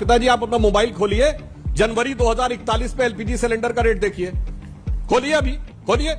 पिताजी, आप अपना मोबाइल खोलिए। जनवरी 2041 पे एलपीजी सिलेंडर का रेट देखिए। खोलिए अभी, खोलिए।